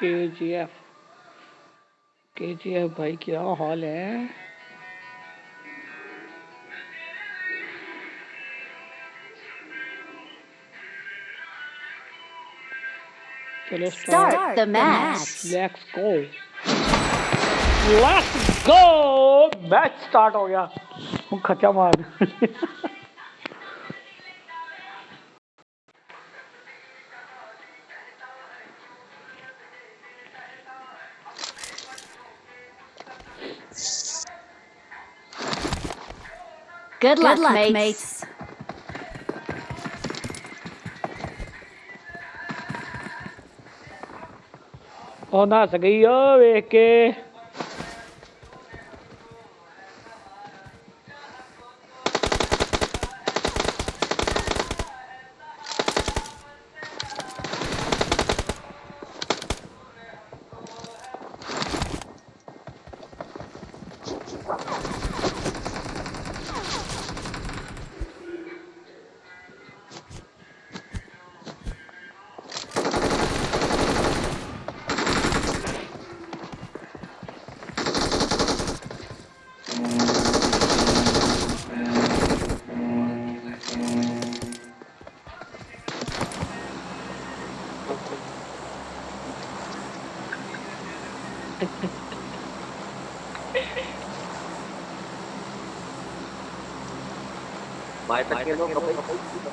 के जी एफ़ के जी एफ़ भाई क्या हाल है? चलो Start the match. Let's go let's go match start हो गया। खचा मार Good luck, mates. ਉਹ ਨੱਸ ਗਈ ਓ ਵੇਖ ਕੇ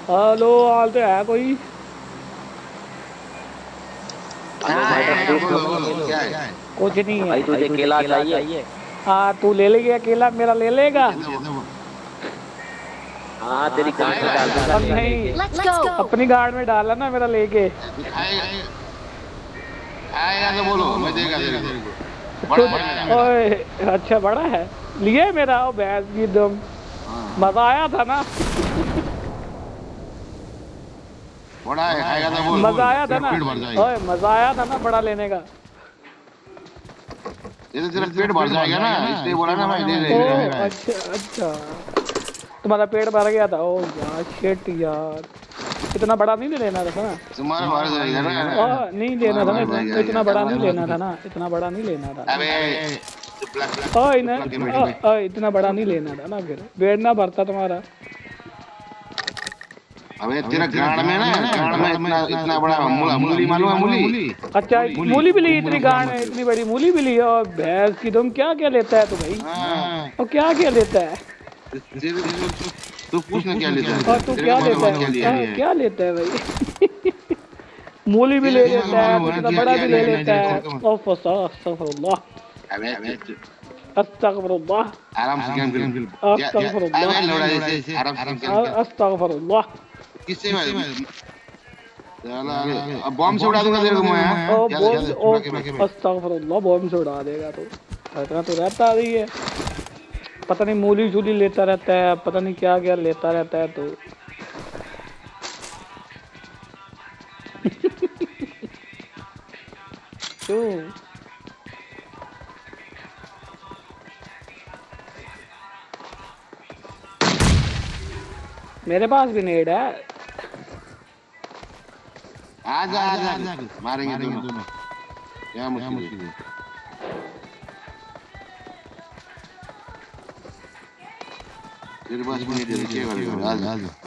हेलो हाल तो है कोई। कुछ नहीं भाई है तुझे केला चाहिए। हाँ तू ले लेगा अकेला मेरा ले लेगा। हाँ तेरी गाड़ी में डाल दूँगा। नहीं अपनी गाड़ में डाला ना मेरा लेके। आएगा तो बोलो मैं देगा तेरे को। बड़ा बड़ा ओए अच्छा बड़ा है। लिए मेरा वो भैंस की दम। मज़ा आया था ना। बड़ा है आएगा तो बोल मज़ा आया था ना। ओए मज़ा आया था ना बड़ा लेने का। ये तो तेरा पेट भर जाएगा ना इसलिए बोला ना भाई दे दे अच्छा अच्छा। तुम्हारा पेट भर गया था। ओ यार शिट यार। इतना बड़ा नहीं लेना था ना? तुम्हारा भर जाएगा ना। नहीं लेना था ना इतना बड़ा नहीं लेना था ना इतना बड़ा नहीं लेना था। अबे ओए ना इतना बड़ा नहीं लेना था ना फिर। पेट ना भरता तुम्हारा। अबे तेरा गाड़ में ना गाड़ में इतना इतना बड़ा मूली मालूम है मूली? अच्छा मूली भी ली इतनी गांड है इतनी बड़ी मूली भी ली और भैंस की तुम क्या क्या लेता है तू भाई? हाँ। और क्या क्या लेता है? तू- पूछ ना क्या लेता है। और तू क्या लेता है क्या हाँ, है। क्या लेता है भाई? मूली भी ले लेता है इतना बड़ा भी ले लेता है। लौड़ा जैसे आराम से गेम खेल अस्तगफुरुल्लाह किससे अब बॉम्ब से उड़ा दूँगा तेरे को मैं बॉम्ब से उड़ा तो इतना तो रहता ही है पता नहीं मूली झूली लेता रहता है पता नहीं क्या क्या लेता रहता है तो क्यों मेरे पास भी नेड है। आजा आजा आजा। मारेंगे दोनों। क्या मुश्किल है? तेरे पास भी नहीं दे क्या आजा। आजा।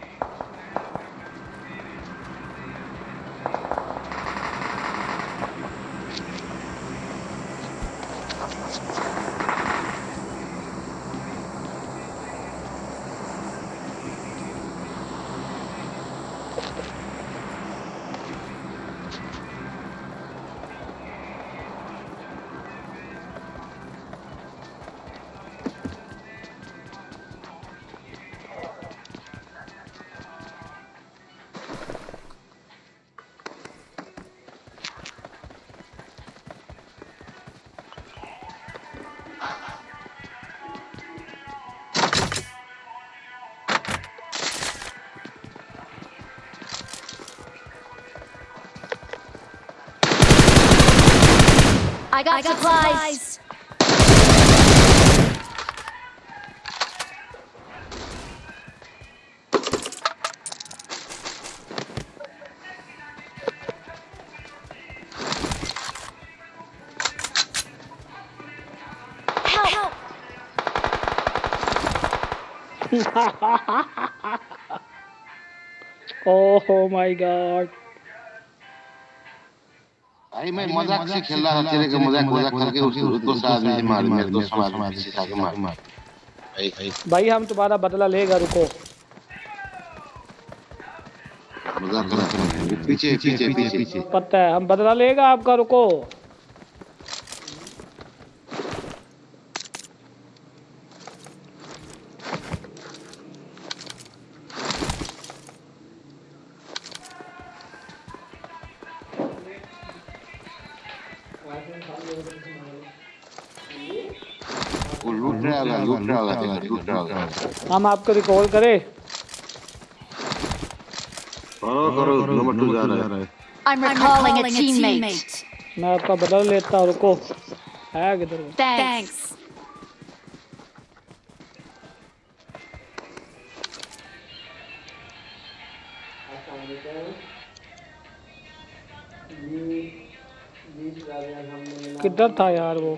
I got, I got supplies. Help! Oh my god. भाई मैं मज़ाक से खेल रहा था तेरे का मज़ाक मज़ाक करके उसको उसको साथ में मार मेरे को साथ में से साथ मार मार भाई भाई। भाई हम तुम्हारा बदला लेगा रुको। मज़ाक कर पीछे पीछे। पीछे। पता है हम बदला लेगा आपका रुको। हम आपको रिकॉल करें। करो करो नंबर टू जा रहा है। I'm recalling, a, teammate. मैं आपका बदल लेता हूँ रुको। है किधर. किधर था यार वो?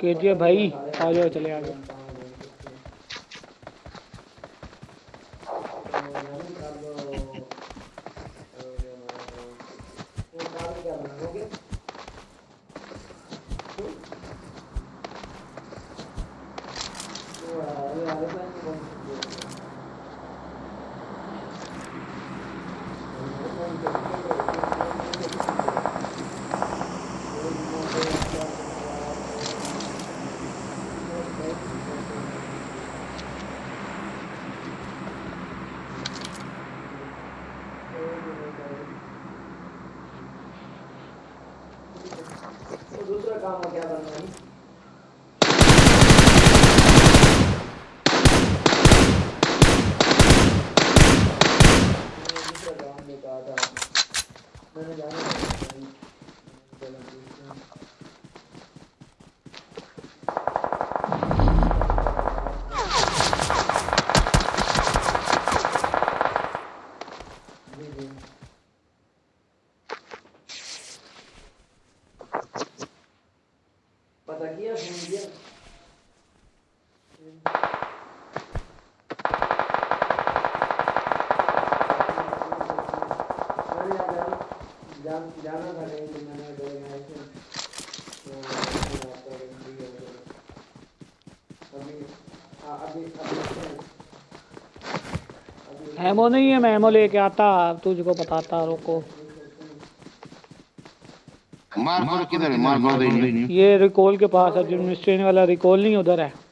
के भाई आ जाओ चले आ जाओ। दूसरा जाना हेमो नहीं है मैं हेमो लेके आता तुझको बताता रोको। मार किधर है? मार तो ये रिकॉल के पास है जिम वाला रिकॉल नहीं उधर है।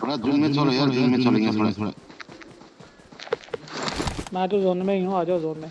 थोड़ा में चलो यार में चलेंगे थोड़ा थोड़ा मैं तो जोन में ही हूँ, आ जाओ जोन में।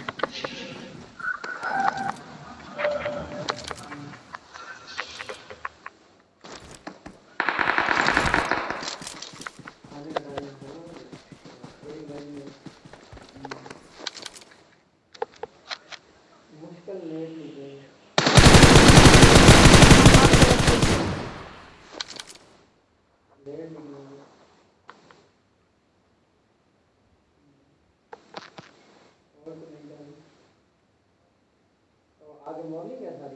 आगे मॉर्निंग है सारी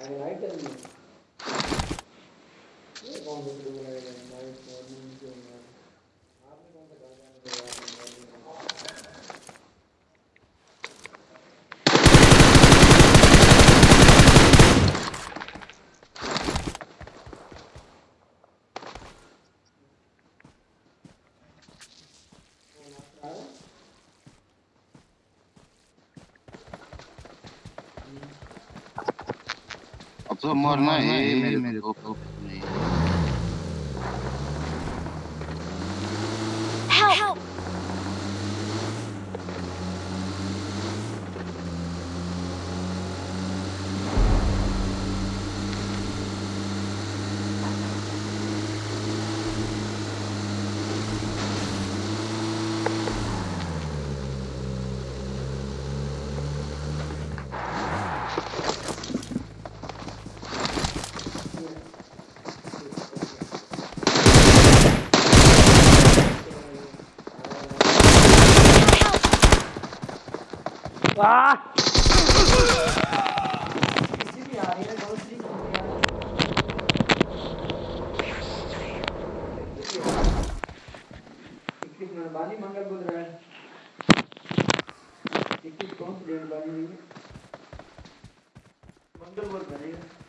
अरे राइट चल रही है Томар на имели. वाह बाली मंगल बोल रहा है कौन सी मंगल बोल रहा है।